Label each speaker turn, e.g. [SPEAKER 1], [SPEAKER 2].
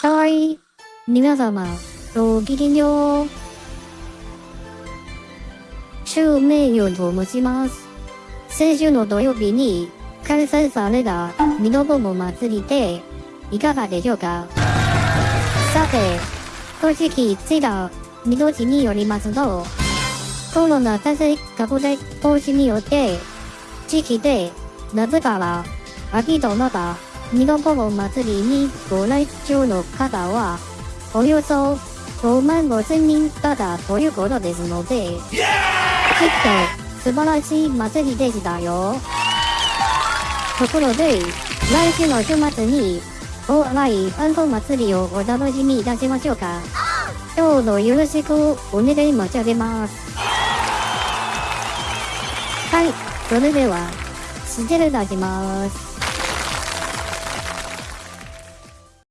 [SPEAKER 1] はい。皆様、ごきげんよう。周名誉と申します。先週の土曜日に開催されたミノボモ祭りでいかがでしょうか？さて、公式ツイッター、見通しによりますと、コロナ対策拡大防止によって、地域で夏から秋となったミノボモ祭りにご来場の方は、およそ5万5千人だったということですので、きっと素晴らしい祭りでしたよ。ところで、来週の週末に、お笑いファント祭りをお楽しみいたしましょうか。どうぞよろしくお願い申し上げます。はい、それでは、失礼いたします。